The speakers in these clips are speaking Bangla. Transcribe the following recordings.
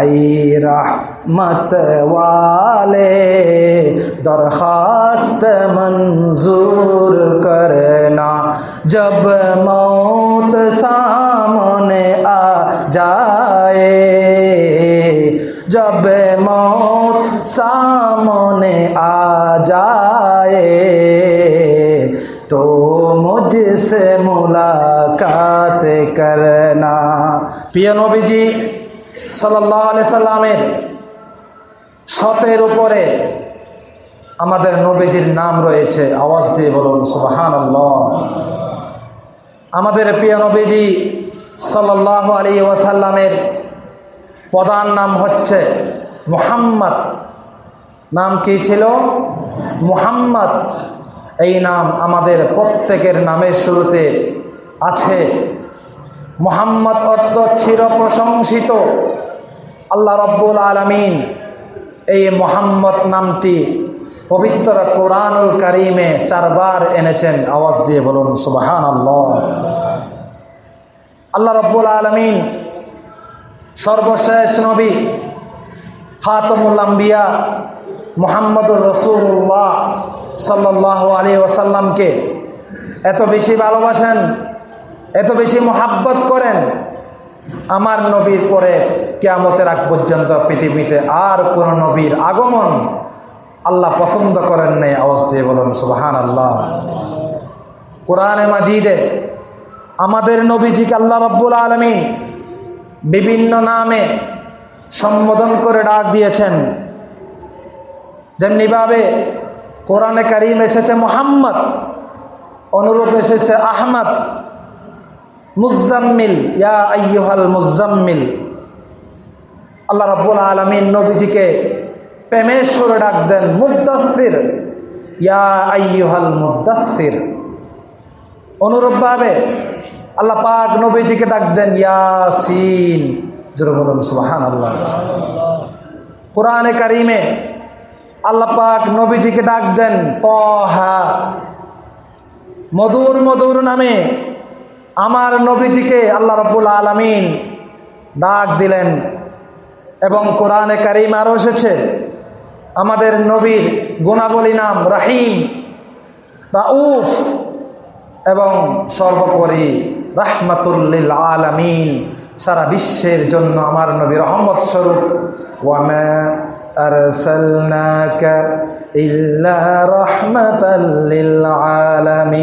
ای رحمت والے، درخواست منظور کرنا۔ جب موت سامنے آ جائے، جب موت سامنے آ جائے، تو مجھ سے ملاقات کرنا۔ پیانو بھی جی সাল্লামের শতের উপরে আমাদের নবীজির নাম রয়েছে। আওয়াজ দিয়ে বলুন সুবাহান আমাদের প্রিয় নবীজি সাল্লাহ আলী ওয়াসাল্লামের প্রধান নাম হচ্ছে মুহাম্মদ। নাম কি ছিল? মুহাম্মদ। এই নাম আমাদের প্রত্যেকের নামের শুরুতে আছে। মোহাম্মদ অর্থ চির প্রশংসিত আল্লাহ রব্বুল আলমিন এই মোহাম্মদ নামটি পবিত্র কোরআনুল করিমে চারবার এনেছেন। আওয়াজ দিয়ে বলুন সুবাহান আল্লাহ আল্লাহ রব্বুল আলমিন সর্বশেষ নবী খাতমুল মোহাম্মদুর রসুল্লাহ সাল্লাহ আলী ওসাল্লামকে এত বেশি ভালোবাসেন এত বেশি মোহাব্বত করেন আমার নবীর পরে কেয়ামতের আগ পর্যন্ত পৃথিবীতে আর কোন নবীর আগমন আল্লাহ পছন্দ করেন নাই। আওয়াজ দিয়ে বলুন সুবাহান আল্লাহ কোরআনে মাজিদে আমাদের নবীজিকে আল্লাহ রব্বুল আলমিন বিভিন্ন নামে সম্বোধন করে ডাক দিয়েছেন। যেমনিভাবে কোরআনে কারিম এসেছে মোহাম্মদ, অনুরূপ এসেছে আহমদ মুজাম্মিল, ইয়া মুজাম্মিল। আল্লাহ রব্বুল আলমিন নবীজিকে প্রেমের সুরে ডাক দেন মুদাফির ইয়া মুদাফির অনুরূপভাবে আল্লাহ পাক নবীজিকে ডাক দেন, ইয়াসিন। সুবাহান আল্লাহ কোরআনে কারিমে আল্লাহ পাক নবীজিকে ডাক দেন, তহা। মধুর মধুর নামে আমার নবীজিকে আল্লাহ রব্বুল আলমিন ডাক দিলেন এবং কোরআনে কারিম আরও এসেছে, আমাদের নবীর গুণাবলী নাম রাহিম, রাউফ এবং সর্বোপরি রাহমাতুল্লিল আলামিন, সারা বিশ্বের জন্য আমার নবী রহমত স্বরূপ। ওয়ামা أرسلناك إلا رحمة للعالمين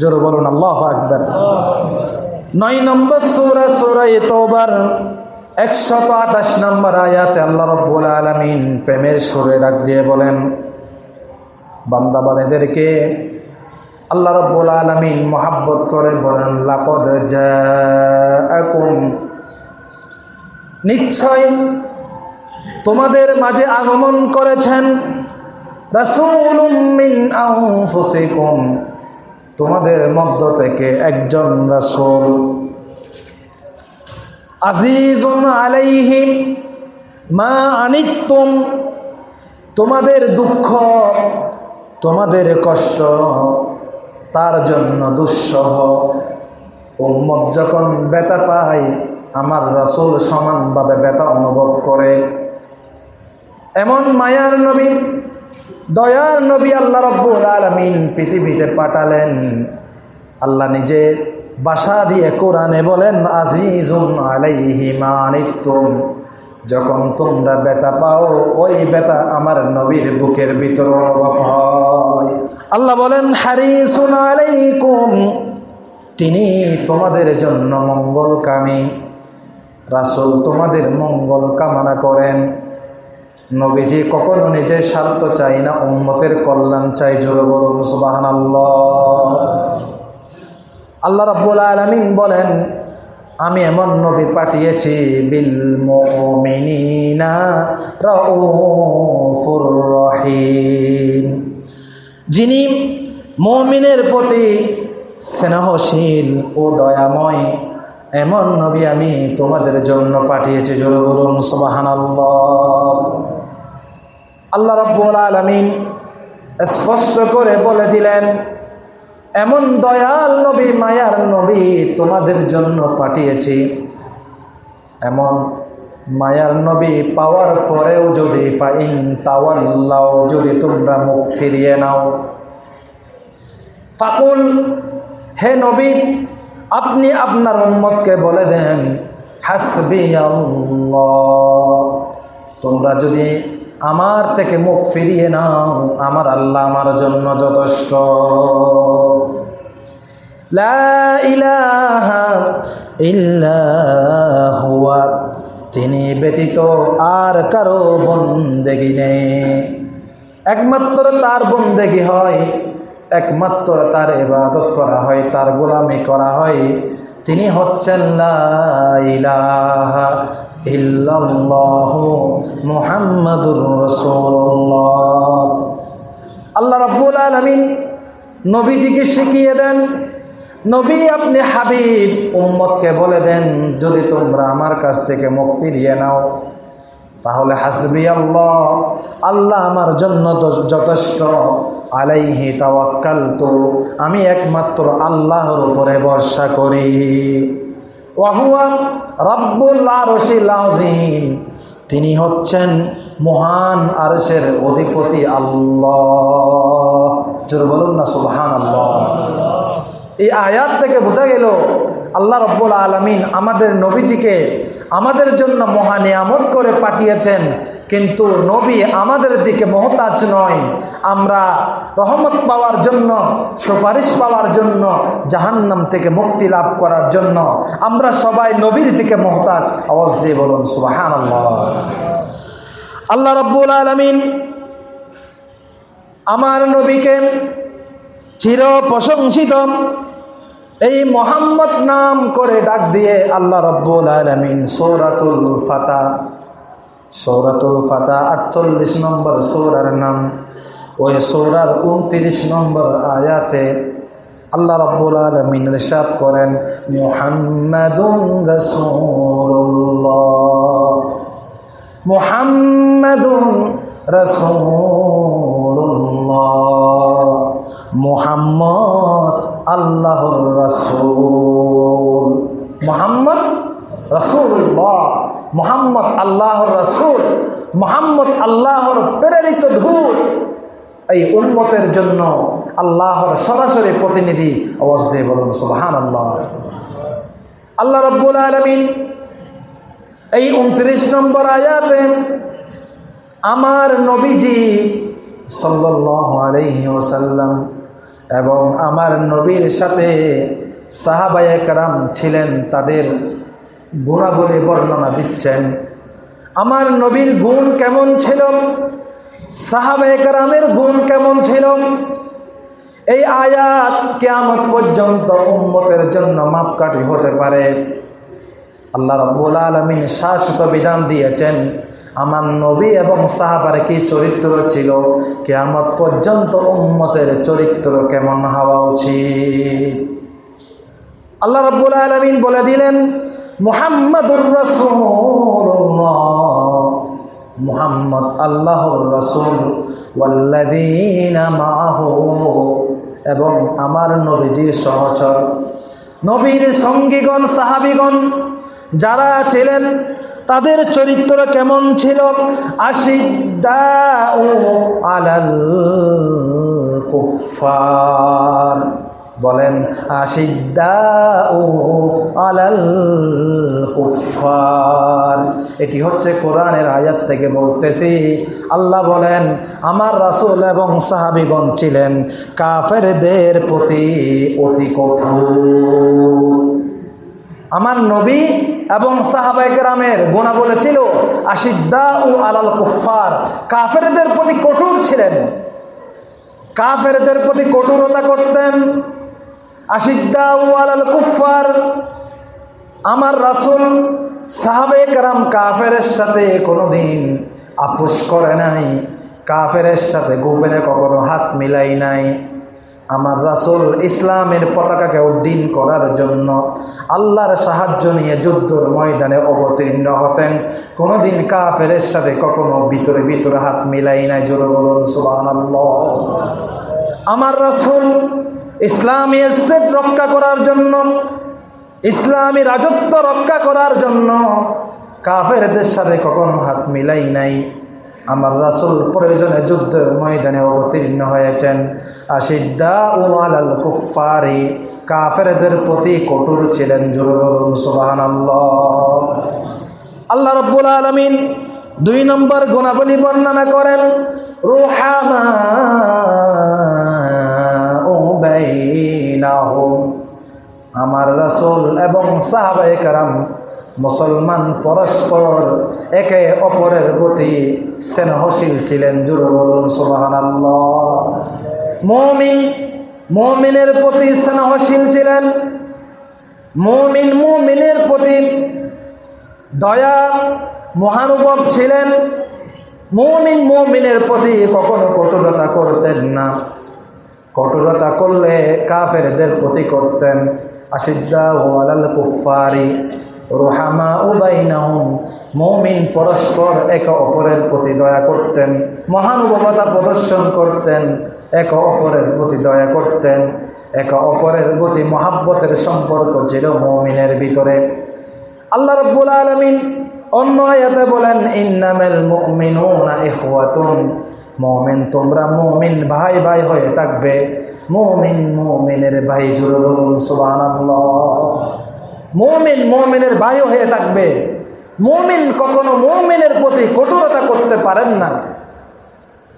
জোর বলুন আল্লাহ আকবর নয় নম্বর সুরা সুরা তোবার একশত আঠাশ নম্বর আয়াতে আল্লাহ রব্বুল আলমিন প্রেমের সুরে ডাক দিয়ে বলেন বান্দাবানেদেরকে আল্লাহ রব্বুল আলমিন মোহাব্বত করে বলেন লাপদ জাকুম নিশ্চয় তোমাদের মাঝে আগমন করেছেন তোমাদের মধ্য থেকে একজন রাসূল। আজিজুন আলাইহিম মা আনিতুম তোমাদের দুঃখ, তোমাদের কষ্ট, তার জন্য দুঃসহ। উম্মত যখন ব্যথা পায়, আমার রাসুল সমানভাবে ব্যথা অনুভব করে। এমন মায়ার নবী, দয়ার নবী আল্লাহ রব্বুল আলমিন পৃথিবীতে পাঠালেন। আল্লাহ নিজে বাসা দিয়ে কোরআনে বলেন, আজিজুন আলাইহি মানিতুম যখন তোমরা ব্যথা পাও, ওই ব্যথা আমার নবীর বুকের ভিতর অনুভব হয়। আল্লাহ বলেন, হারিসুন আলাইকুম, তিনি তোমাদের জন্য মঙ্গলকামী। রাসূল তোমাদের মঙ্গল কামনা করেন। নবীজি, কখনো নিজের স্বার্থ চাই না, উম্মতের কল্যাণ চাই জোরে বলুন সুবাহান আল্লাহ রাব্বুল আলামিন বলেন, আমি এমন নবী পাঠিয়েছি, বিল রহিম, যিনি মুমিনের প্রতি স্নেহশীল ও দয়াময় এমন নবী আমি তোমাদের জন্য পাঠিয়েছি, জোরে বলুন, সুবহানাল্লাহ। আল্লাহ রব্বুল আলমিন স্পষ্ট করে বলে দিলেন, এমন দয়াল নবী, মায়ার নবী তোমাদের জন্য পাঠিয়েছি। এমন মায়ার নবী পাওয়ার পরেও যদি ফাইন তাওয়াল্লাও, যদি তোমরা মুখ ফিরিয়ে নাও। ফাকুল, হে নবী আপনি আপনার উম্মতকে বলে দেন হাসবি তোমরা যদি আমার থেকে মুখ ফিরিয়ে নাও, আমার আল্লাহ আমার জন্য যথেষ্ট। তিনি ব্যতীত আর কারও বন্দেগি নেই। একমাত্র তার বন্দেগি হয় একমাত্র তার ইবাদত করা হয়, তার গোলামি করা হয়। তিনি হচ্ছেন মুহাম্মাদুর আল্লাহ রব্বুল আলমিন নবীজিকে শিখিয়ে দেন, নবী, আপনি হাবিব, উম্মতকে বলে দেন, যদি তোমরা আমার কাছ থেকে মুখ ফিরিয়ে নাও। তাহলে হাসবি আল্লাহ। আল্লাহ আমার জন্য যথেষ্ট। আলাইহি তাওয়াক্কাল তো আমি একমাত্র আল্লাহর উপরে ভরসা করি। তিনি হচ্ছেন মহান আরশের অধিপতি আল্লাহ। বলুন না সুবহান আল্লাহ এই আয়াত থেকে বোঝা গেল আল্লাহ রব্বুল আলমিন আমাদের নবীজিকে আমাদের জন্য মহানিয়ামত করে পাঠিয়েছেন। কিন্তু নবী আমাদের দিকে মহতাজ নয়। আমরা রহমত পাওয়ার জন্য, সুপারিশ পাওয়ার জন্য, জাহান্নাম থেকে মুক্তি লাভ করার জন্য আমরা সবাই নবীর দিকে মহতাজ। আওয়াজ দিয়ে বলুন সুবাহান আল্লাহ রব্বুল আলমিন আমার নবীকে চির প্রশংসিত এই মোহাম্মদ নাম করে ডাক দিয়ে আল্লাহ রব্বুল আলমিন সৌরাতুল ফাতা সৌরাতুল ফাতা আটচল্লিশ নম্বর সৌরার নাম। ওই সৌরার উনত্রিশ নম্বর আয়াতে আল্লাহ রব্বুল আলমিন রেশাদ করেন, মুহাম্মাদুন রসুল্লাহ মুহাম্মাদুন রসুল্লাহ মুহাম্মদ আল্লাহর রসুল। মোহাম্মদ রসুল্লাহ মোহাম্মদ আল্লাহর রসুল। মোহাম্মদ আল্লাহর প্রেরিত ধূর এই উন্মতের জন্য আল্লাহর সরাসরি প্রতিনিধি আওয়াজ দিয়ে বলুন সুবাহান আল্লাহ আল্লাহ রব্বুল আলমিন এই উনত্রিশ নম্বর আয়াতে আমার নবীজি সাল্লাহ আলহি ওসাল্লাম এবং আমার নবীর সাথে সাহাবায়াম ছিলেন, তাদের গুণাবলী বর্ণনা দিচ্ছেন। আমার নবীর গুণ কেমন ছিল? সাহাবায়ামের গুণ কেমন ছিল? এই আয়াত কেমন পর্যন্ত উন্মতের জন্য মাপকাঠি হতে পারে। আল্লাহ রব্বুল আলমিন শাশ্বত বিধান দিয়েছেন আমার নবী এবং সাহাবার কি চরিত্র ছিল? কেমন পর্যন্ত উম্মতের চরিত্র কেমন হওয়া উচিত? আল্লাহ রব্বুল আলমিন বলে দিলেন, মুহাম্মদুর রসুল্লাহ মুহাম্মদ আল্লাহর রসুল এবং আমার নবীজির সহচর। নবীর সঙ্গীগণ, সাহাবিগণ যারা ছিলেন তাদের চরিত্র কেমন ছিল? আশিদ্দা আলাল বলেন আশিদ্দা আলাল কুফার এটি হচ্ছে কোরআনের আয়াত থেকে বলতেছি। আল্লাহ বলেন, আমার রাসুল এবং সাহাবিগণ ছিলেন কাফেরদের প্রতি অতি কঠোর। আমার নবী এবং সাহাবাইকেরামের গোনা বলেছিল আশিদ্দা ও আলাল কুফার কাফেরদের প্রতি কঠোর ছিলেন। কাফেরদের প্রতি কঠোরতা করতেন। আশিদ্দা ও আলাল কুফার আমার রাসুল সাহাবেকরাম কাফের সাথে কোনোদিন আপোষ করে নাই কাফের সাথে গোপনে কখনো হাত মিলাই নাই। আমার রাসুল ইসলামের পতাকাকে উড্ডীন করার জন্য আল্লাহর সাহায্য নিয়ে যুদ্ধর ময়দানে অবতীর্ণ হতেন। কোনোদিন কাফের সাথে কখনো ভিতরে ভিতরে হাত মিলাই নাই। জোর বলুন সুবান আমার রাসুল ইসলামী স্টেট রক্ষা করার জন্য, ইসলামী রাজত্ব রক্ষা করার জন্য কাফেরদের সাথে কখনো হাত মিলাই নাই। আমার রাসুল প্রয়োজনে যুদ্ধের ময়দানে অবতীর্ণ হয়েছেন। আশিদ্দা ও আলাল কুফারি কাফেরদের প্রতি কঠোর ছিলেন, জোর বলুন সুবাহান আল্লাহ রব্বুল আলমিন দুই নম্বর গুণাবলী বর্ণনা করেন, রুহামা ও আমার রাসুল এবং সাহাবায়ে কারাম মুসলমান পরস্পর একে অপরের প্রতি স্নেহশীল ছিলেন। জুর বলুন সুবাহান মমিন, মমিনের প্রতি স্নেহশীল ছিলেন। মমিন, মমিনের প্রতি দয়া, মহানুভব ছিলেন। মমিন, মমিনের প্রতি কখনো কঠোরতা করতেন না। কঠোরতা করলে কাফেরদের প্রতি করতেন। আশিদ্দা ও কুফারি রোহামা ও বাইনাহুম, মৌমিন পরস্পর এক অপরের প্রতি দয়া করতেন, মহানুভবতা প্রদর্শন করতেন, এক অপরের প্রতি দয়া করতেন, এক অপরের প্রতি মহাব্বতের সম্পর্ক ছিল মৌমিনের ভিতরে। আল্লাহ রব্বুল আলমিন অন্য আয়াতে বলেন, ইন্নামেল মুমিনুনা ইখওয়াতুন মুমিন তোমরা মুমিন ভাই ভাই হয়ে থাকবে মুমিন মুমিনের ভাই জুড়ে বলুন মুমিন মুমিনের ভাই হয়ে থাকবে। মুমিন কখনো মুমিনের প্রতি কঠোরতা করতে পারেন না।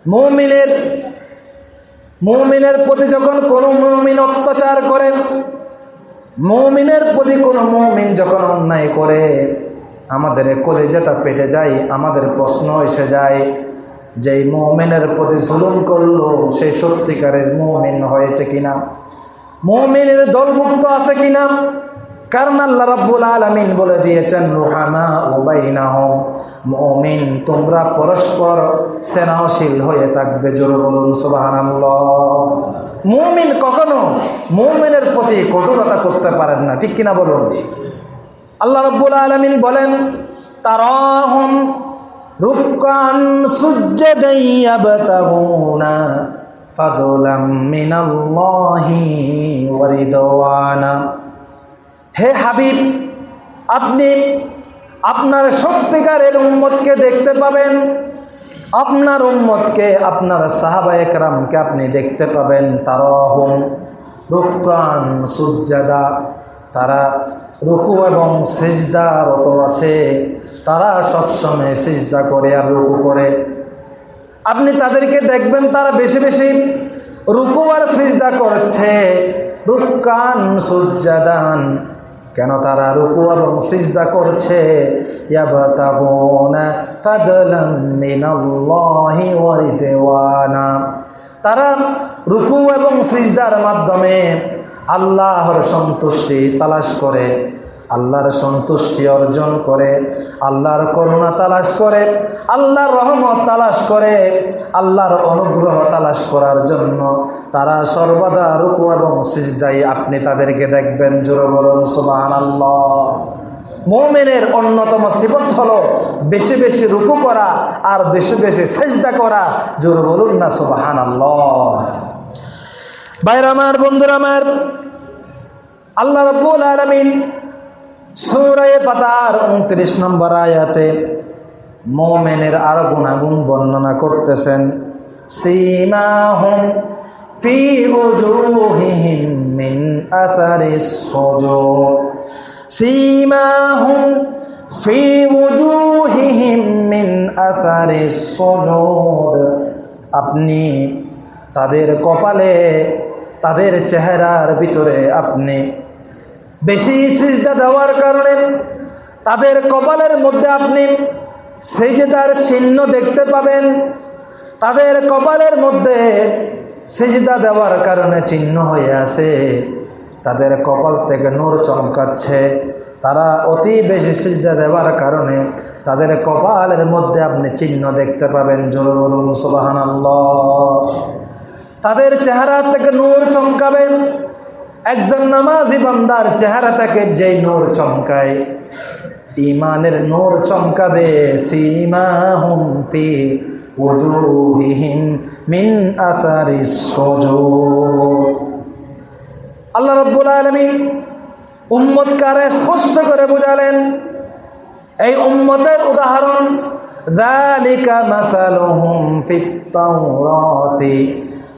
মুমিনের মুমিনের প্রতি যখন কোনো মুমিন অত্যাচার করে, মুমিনের প্রতি কোনো মুমিন যখন অন্যায় করে, আমাদের কলেজাটা পেটে যায়, আমাদের প্রশ্ন এসে যায় যে মোমেনের প্রতি জুলুম করল সেই সত্যিকারের মোমিন হয়েছে কিনা? মোমিনের দলভুক্ত আছে কিনা? কারণ আল্লাহ রাব্বুল আলামিন বলে দিয়েছেন রুহামা উবাইনাহুম মুমিন, তোমরা পরস্পর স্নেহশীল হয়ে থাকবে, জোর বলুন সুবহানাল্লাহ। মুমিন কখনো মুমিনের প্রতি কঠোরতা করতে পারেন না, ঠিক কিনা বলুন? আল্লাহ রাব্বুল আলামিন বলেন, তারাহুম রুকান ইয়াবতাগুনা ফাদলাম মিনাল্লাহি ওয়া রিদওয়ানা। হে হাবিব, আপনি আপনার সত্যিকারের উম্মতকে দেখতে পাবেন। আপনার উম্মতকে, আপনার সাহাবা একরামকে আপনি দেখতে পাবেন। তারহম রুকান সুজাদা তারা রুকু এবং সেজদারত আছে। তারা সবসময় সিজদা করে আর রুকু করে। আপনি তাদেরকে দেখবেন, তারা বেশি বেশি রুকু আর সিজদা করছে। রুকান সুজাদান কেন তারা রুকু এবং সিজদা করছে? তারা রুকু এবং সিজদার মাধ্যমে আল্লাহর সন্তুষ্টি তালাশ করে। আল্লাহর সন্তুষ্টি অর্জন করে, আল্লাহর করুণা তালাশ করে, আল্লাহর রহমত তালাশ করে, আল্লাহর অনুগ্রহ তালাশ করার জন্য তারা সর্বদা রুকু এবং সিজদাই আপনি তাদেরকে দেখবেন। জোর বলুন সুবাহান আল্লাহ মোমেনের অন্যতম সিবত হলো বেশি বেশি রুকু করা আর বেশি বেশি সেজদা করা। জোর বলুন না সুবাহান বাইর আমার, বন্ধুরা আমার, আল্লাহ রব্বুল আলমিন সৌরায় পাতার উনত্রিশ নম্বর আয়াতে মোমেনের আরও গুণাগুণ বর্ণনা করতেছেন, সীমাহুম ফি উজুহিহিম মিন ফি মিন আপনি তাদের কপালে, তাদের চেহারার ভিতরে আপনি বেশি সিজদা দেওয়ার কারণে তাদের কপালের মধ্যে আপনি তার চিহ্ন দেখতে পাবেন। তাদের কপালের মধ্যে সেজদা দেওয়ার কারণে চিহ্ন হয়ে আছে। তাদের কপাল থেকে নূর চমকাচ্ছে। তারা অতি বেশি সিজদা দেওয়ার কারণে তাদের কপালের মধ্যে আপনি চিহ্ন দেখতে পাবেন। জোর বলুন সুবাহান তাদের চেহারা থেকে নূর চমকাবেন একজন নামাজি বান্দার চেহারা থেকে যেই নূর চমকায় ইমানের নূর চমকাবে সীমা হুম ফি ওজুহিহিম মিন আসারি আল্লাহ রব্বুল আলমিন উম্মতকারে স্পষ্ট করে বুঝালেন এই উম্মতের উদাহরণ ذلك مثلهم في التوراة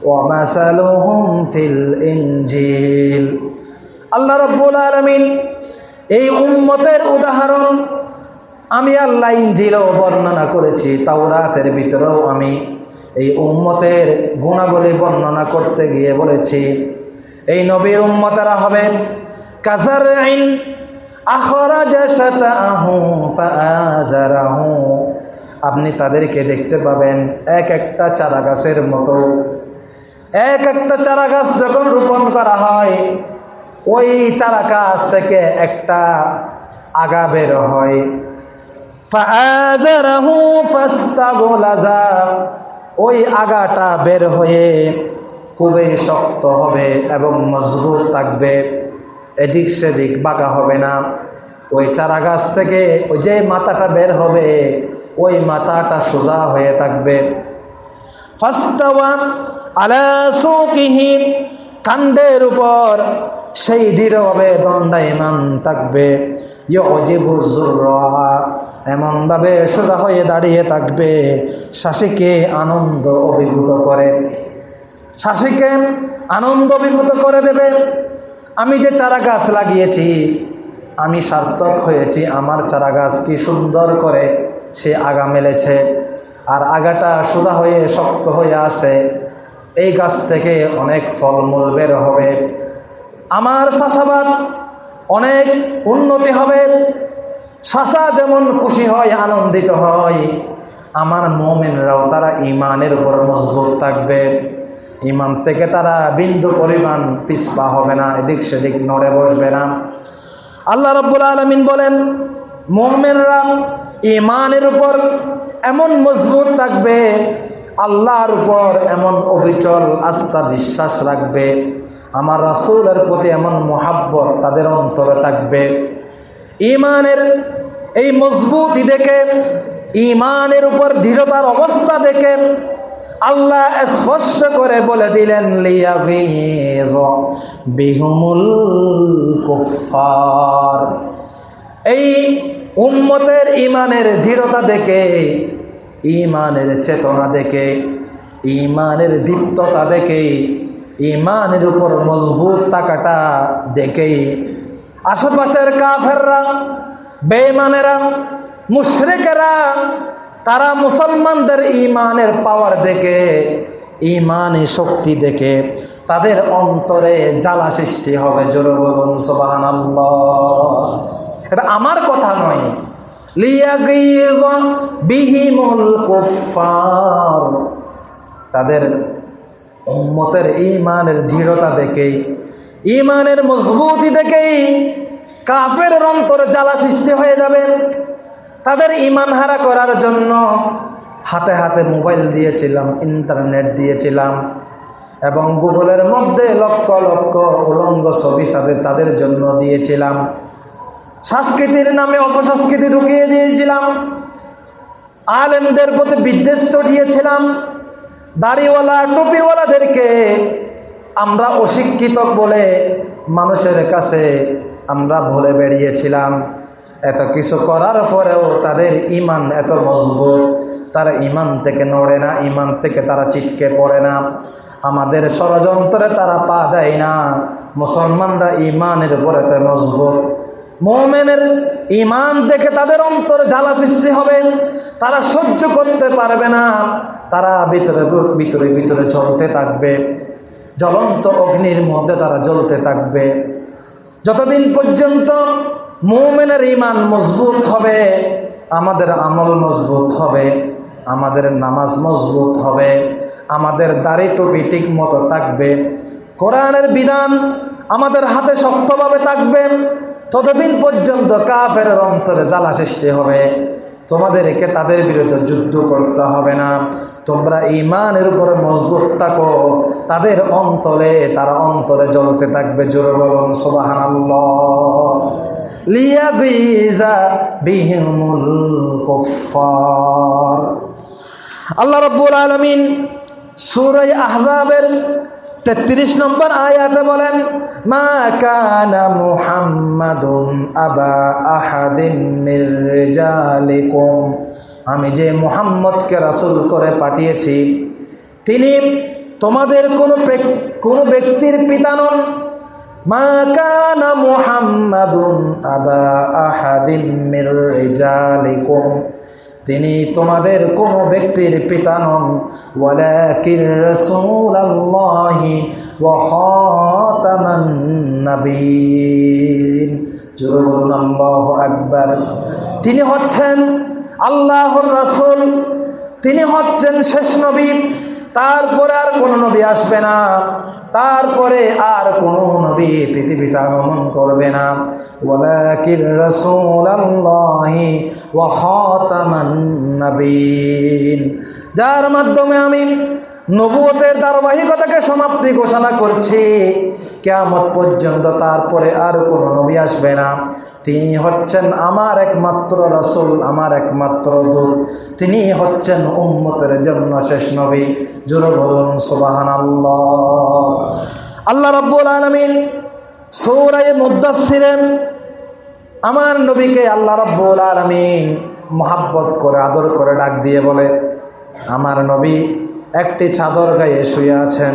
ওয়ামাসালুহুম ফিল ইনজিল আল্লাহ রব্বুল আলমিন এই উম্মতের উদাহরণ আমি আল্লাহ ইঞ্জিলেও বর্ণনা করেছি, তাওরাতের ভিতরেও আমি এই উম্মতের গুণাবলী বর্ণনা করতে গিয়ে বলেছি। এই নবীর উম্মতারা হবে কাজার আইন আপনি তাদেরকে দেখতে পাবেন, এক একটা চারা গাছের মতো। এক একটা চারা গাছ যখন রোপণ করা হয়, ওই চারা গাছ থেকে একটা আগা বের হয়। ওই আগাটা বের হয়ে খুবই শক্ত হবে এবং মজবুত থাকবে। এদিক সেদিক বাঁকা হবে না। ওই চারা গাছ থেকে ওই যে মাথাটা বের হবে, ওই মাথাটা সোজা হয়ে থাকবে। ফাস্তাওয়া আলা কাণ্ডের উপর সেই দৃঢ়ভাবে দণ্ডায়মান থাকবে। এমনভাবে সোজা হয়ে দাঁড়িয়ে থাকবে। শাসিকে আনন্দ অভিভূত করে। শাসিকে আনন্দ অভিভূত করে দেবে। আমি যে চারা গাছ লাগিয়েছি, আমি সার্থক হয়েছি। আমার চারা গাছ কি সুন্দর করে সে আগা মেলেছে। আর আগাটা সোজা হয়ে শক্ত হয়ে আসে। এই গাছ থেকে অনেক ফলমূল বের হবে। আমার চাষাবাদ অনেক উন্নতি হবে। শাসা যেমন খুশি হয়, আনন্দিত হয়, আমার মোমেনরাও তারা ইমানের উপর মজবুত থাকবে। ইমান থেকে তারা বিন্দু পরিমাণ পিসপা হবে না, এদিক সেদিক নড়ে বসবে না। আল্লাহ রব্বুল আলমিন বলেন, মোমেনরা ইমানের উপর এমন মজবুত থাকবে আল্লাহর উপর এমন অবিচল আস্থা বিশ্বাস রাখবে, আমার রাসুলের প্রতি এমন মোহাব্বত তাদের অন্তরে থাকবে। ইমানের এই মজবুতি দেখে ইমানের উপর দৃঢ়তার অবস্থা দেখে আল্লাহ স্পষ্ট করে বলে দিলেন এই উম্মতের ইমানের দৃঢ়তা দেখে ইমানের চেতনা দেখে, ইমানের দীপ্ততা দেখে, ইমানের উপর মজবুত থাকাটা দেখেই আশেপাশের কাফেররা বেমানেরা মুশরেকেরা, তারা মুসলমানদের ইমানের পাওয়ার দেখে, ইমানে শক্তি দেখে, তাদের অন্তরে জ্বালা সৃষ্টি হবে। জোর বলুন সোবাহান এটা আমার কথা নয়। তাদের উম্মতের ইমানের দৃঢ়তা দেখেই ইমানের মজবুতি দেখেই কাফের অন্তর জ্বালা সৃষ্টি হয়ে যাবে। তাদের ইমান হারা করার জন্য হাতে হাতে মোবাইল দিয়েছিলাম, ইন্টারনেট দিয়েছিলাম এবং গুগলের মধ্যে লক্ষ লক্ষ উলঙ্গ ছবি তাদের তাদের জন্য দিয়েছিলাম। সংস্কৃতির নামে অপসংস্কৃতি ঢুকিয়ে দিয়েছিলাম। আলেমদের প্রতি বিদ্বেষ চড়িয়েছিলাম দাড়িওয়ালা, টুপিওয়ালাদেরকে আমরা অশিক্ষিত বলে মানুষের কাছে আমরা ভুলে বেরিয়েছিলাম এত কিছু করার পরেও তাদের ইমান এত মজবুত, তারা ইমান থেকে নড়ে না, ইমান থেকে তারা চিটকে পড়ে না। আমাদের ষড়যন্ত্রে তারা পা দেয় না। মুসলমানরা ইমানের উপরে মজবুত। মোমেনের ইমান দেখে তাদের অন্তর জ্বালা সৃষ্টি হবে। তারা সহ্য করতে পারবে না। তারা ভিতরে ভিতরে ভিতরে জ্বলতে থাকবে। জ্বলন্ত অগ্নির মধ্যে তারা জ্বলতে থাকবে। যতদিন পর্যন্ত মোমেনের ইমান মজবুত হবে, আমাদের আমল মজবুত হবে, আমাদের নামাজ মজবুত হবে, আমাদের দাড়ি টুপি ঠিক মতো থাকবে, কোরআনের বিধান আমাদের হাতে শক্তভাবে থাকবে। ততদিন পর্যন্ত কাফের অন্তরে জ্বালা সৃষ্টি হবে। তোমাদেরকে তাদের বিরুদ্ধে যুদ্ধ করতে হবে না। তোমরা ইমানের উপরে মজবুত থাকো। তাদের অন্তরে, তারা অন্তরে জ্বলতে থাকবে জোরে বলুন সোবাহান আল্লাহ রব্বুল আলমিন সুরাই আহজাবের তেত্রিশ নম্বর আয়াতে বলেন, মা কানা মুহাম্মাদুন আবা আহাদিম আমি যে মুহাম্মদকে রাসূল করে পাঠিয়েছি, তিনি তোমাদের কোনো কোনো ব্যক্তির পিতা নন। মা কানা মুহাম্মাদুন আবা আহাদিম তিনি তোমাদের কোন ব্যক্তির পিতা নন। আকবার। তিনি হচ্ছেন আল্লাহর রাসূল। তিনি হচ্ছেন শেষ নবী। তারপরে আর কোনো নবী আসবে না। তারপরে আর কোনো নবী পৃথিবীতে আগমন করবে না। নবীন যার মাধ্যমে আমি নবুয়তের ধারাবাহিকতাকে সমাপ্তি ঘোষণা করছি। কেয়ামত পর্যন্ত তারপরে আর কোনো নবী আসবে না। তিনি হচ্ছেন আমার একমাত্র রাসূল, আমার একমাত্র দূত। তিনি হচ্ছেন উম্মতের জন্য শেষ নবী। জোরে সুবাহান আল্লাহ রব্বুল আলমিন সৌরায় মুদাসিরেন আমার নবীকে আল্লাহ রব্বুল আলমিন মোহাব্বত করে, আদর করে ডাক দিয়ে বলে, আমার নবী একটি চাদর গায়ে শুয়ে আছেন।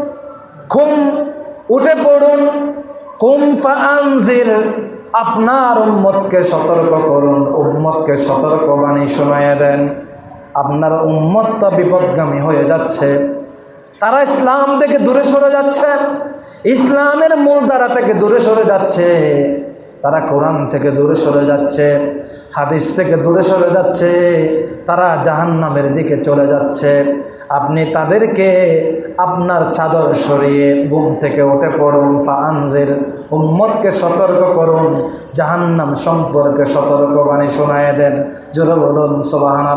ঘুম, উঠে পড়ুন। কুম ফানজির আপনার উম্মতকে সতর্ক করুন। উম্মতকে সতর্ক বাণী দেন। আপনার উম্মত তো বিপদগামী হয়ে যাচ্ছে। তারা ইসলাম থেকে দূরে সরে যাচ্ছে। ইসলামের মূলধারা থেকে দূরে সরে যাচ্ছে। তারা কোরআন থেকে দূরে সরে যাচ্ছে। হাদিস থেকে দূরে সরে যাচ্ছে। তারা জাহান্নামের দিকে চলে যাচ্ছে। আপনি তাদেরকে আপনার চাদর সরিয়ে ঘুম থেকে উঠে পড়ুন ফানজের উম্মতকে সতর্ক করুন, জাহান্নাম সম্পর্কে সতর্ক বাণী শোনায় দেন, জোরে বলুন সোবাহান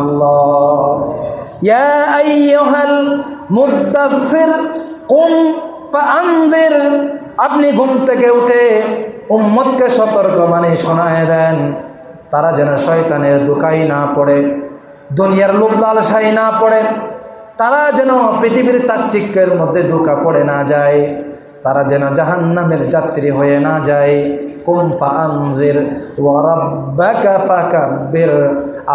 আপনি ঘুম থেকে উঠে উম্মতকে সতর্ক মানে শোনায় দেন, তারা যেন শয়তানের দুকাই না পড়ে, দুনিয়ার লোভ লালসাই না পড়ে তারা যেন পৃথিবীর চাকচিক্যের মধ্যে দুকা পড়ে না যায়, তারা যেন জাহান্নামের যাত্রী হয়ে না যায়। কুম্পা আনজির ওয়ারাব্বাকা ফাকাব্বির,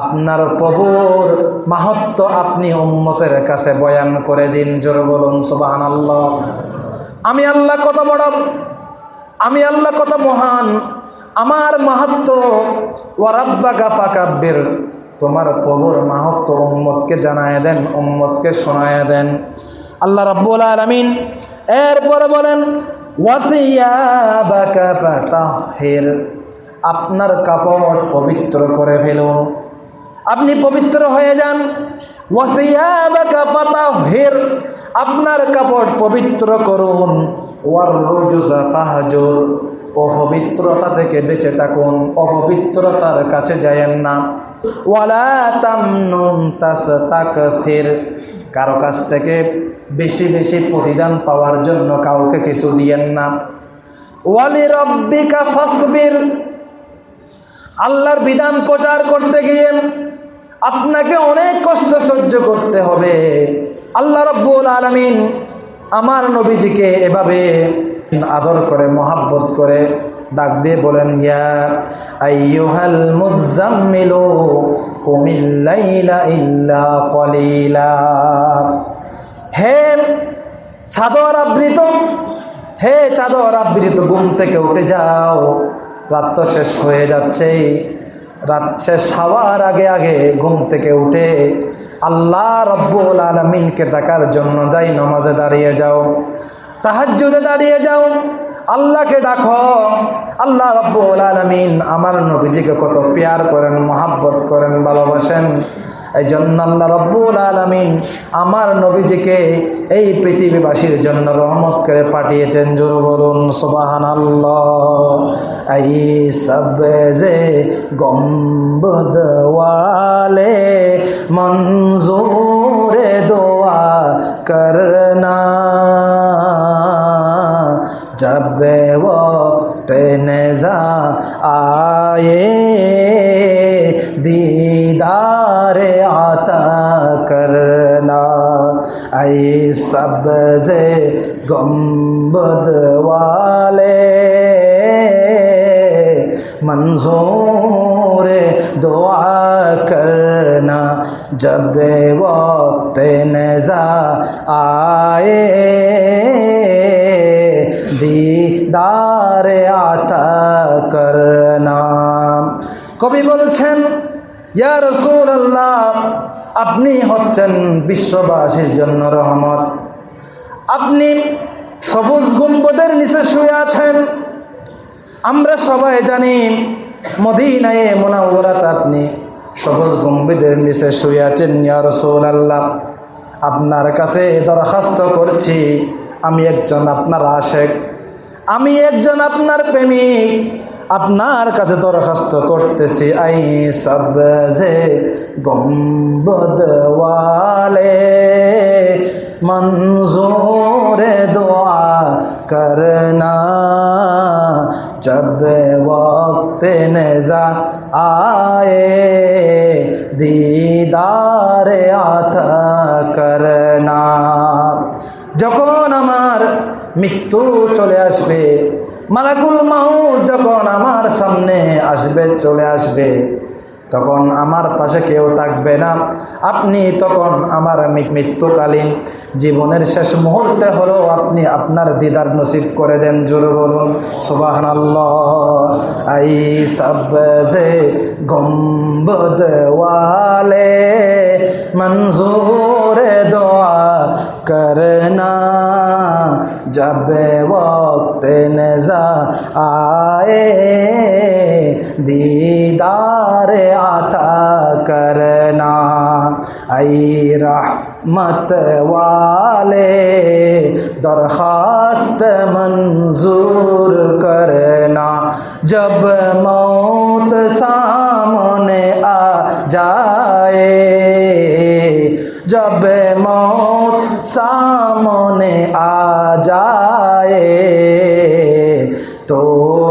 আপনার প্রভুর মাহাত্ম আপনি উম্মতের কাছে বয়ান করে দিন, জোর বলুন সুবহানাল্লাহ। আমি আল্লাহ কত বড়, আমি আল্লাহ কত মহান, আমার মাহাত্ম ফাকাব্বির তোমার প্রভুর মাহাত্ম উম্মতকে জানায় দেন, উম্মতকে শোনায় দেন। আল্লাহ রাব্বুল আলামিন এরপরে বলেন আপনার কাপড় পবিত্র করে ফেলুন আপনি পবিত্র হয়ে যান। ওয়াসিয়াবাকা ফাতাহির আপনার কাপড় পবিত্র করুন। ওয়ার ফাহাজুর অপবিত্রতা থেকে বেঁচে থাকুন, অপবিত্রতার কাছে যায়েন না। ওয়ালা তামনুন তাস্তাকথির কারও কাছ থেকে বেশি বেশি প্রতিদান পাওয়ার জন্য কাউকে কিছু দিয়েন না। ওয়ালি রব্বিকা ফাসবির, আল্লাহর বিধান প্রচার করতে গিয়ে আপনাকে অনেক কষ্ট সহ্য করতে হবে। আল্লাহ রব্বুল আলমিন আমার নবীজিকে এভাবে আদর করে, মহাব্বত করে ডাক দিয়ে বলেন, ইয়া কলিলা। হে চাদর আবৃত, হে চাদর আবৃত, ঘুম থেকে উঠে যাও, রাত শেষ হয়ে যাচ্ছে রাত শেষ আগে আগে ঘুম থেকে উঠে আল্লাহ রব্বুল আলমিনকে ডাকার জন্য যাই নমাজে দাঁড়িয়ে যাও, তাহাজ্জুদে দাঁড়িয়ে যাও আল্লাহকে ডাকো। আল্লাহ রব্বুল আলমিন আমার নবীজিকে কত পেয়ার করেন, মহাব্বত করেন, ভালোবাসেন। এই জন্য আল্লাহ রব্বুল আলমিন আমার নবীজিকে এই পৃথিবীবাসীর জন্য রহমত করে পাঠিয়েছেন। জোর বলুন সুবাহান আল্লাহ এই সবে গম্বদ سبز گمبد والے منظور دعا کرنا۔ جب وقت نزا آئے، دیدار آتا کرنا۔ کبھی بولছেন یا رسول اللہ আপনি হচ্ছেন বিশ্ববাসীর জন্য রহমত। আপনি সবুজ গুম্বদের নিচে শুয়ে আছেন। আমরা সবাই জানি, মদিনায়ে মোনাওয়ারাত আপনি সবুজ গম্ভীদের নিচে শুয়ে আছেন, ইয়া আল্লাহ আপনার কাছে দরখাস্ত করছি, আমি একজন আপনার আশেক। আমি একজন আপনার প্রেমিক। আপনার কাছে দরখাস্ত করতেছি আই সবজে গম্বদওয়ালে মঞ্জুর দোয়া করনা जब वक्त नजा आए दीदार आता करना যখন আমার মৃত্যু চলে আসবে মালাকুল মাউ যখন আমার সামনে আসবে, চলে আসবে, তখন আমার পাশে কেউ থাকবে না। আপনি তখন আমার মৃত্যুকালীন জীবনের শেষ মুহূর্তে হলো আপনি আপনার দিদার নসিব করে দেন, জোর বলুন সুবাহান আই সাবজে গম্বদ ওয়ালে দোয়া করনা جب وقت نظر آئے، دیدار عطا کرنا، ای رحمت والے، درخواست منظور کرنا۔ جب موت سامنے آ جائے، جب موت सामने आ जाए तो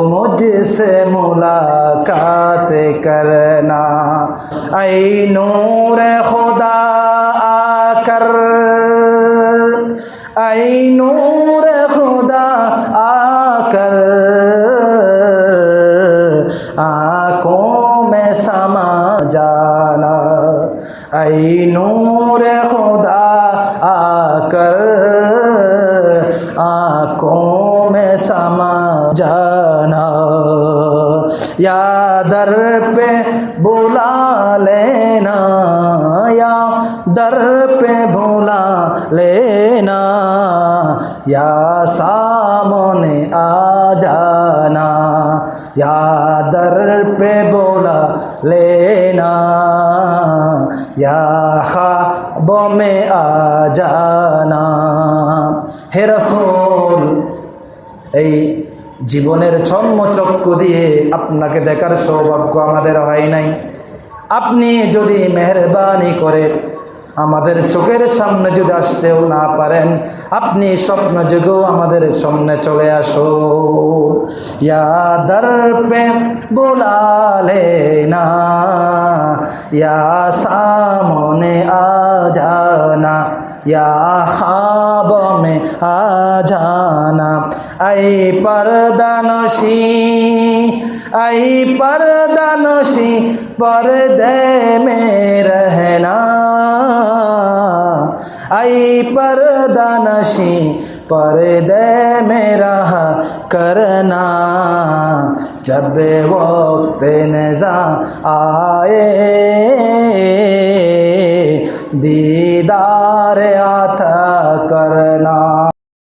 मुझसे मुलाकात करना ऐ नूर खुदा या सामने आ जाना या दर पे बोला लेना या ख्वाब में आ जाना হে রসুল এই জীবনের চর্মচক্ষু দিয়ে আপনাকে দেখার সৌভাগ্য আমাদের হয় নাই আপনি যদি মেহরবানি করে আমাদের চোখের সামনে যদি আসতেও না পারেন, আপনি স্বপ্ন যুগেও আমাদের সামনে চলে আসো ইয়াদার পে বোলালে না, ইয়া সামনে আজানা, ইয়া খাব মে আজানা। আই পরদানশী آئی پردہ نوشی پردے میں رہنا۔ آئی پردہ نشی پردے میں رہا کرنا۔ جب وقت نظا آئے، دیدار آتا کرنا۔